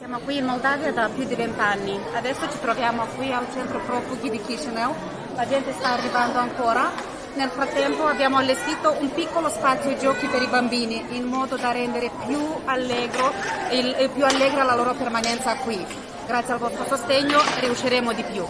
Siamo qui in Moldavia da più di vent'anni, adesso ci troviamo qui al centro profughi di Chisinau, la gente sta arrivando ancora. Nel frattempo abbiamo allestito un piccolo spazio giochi per i bambini in modo da rendere più, allegro, il, più allegra la loro permanenza qui. Grazie al vostro sostegno riusciremo di più.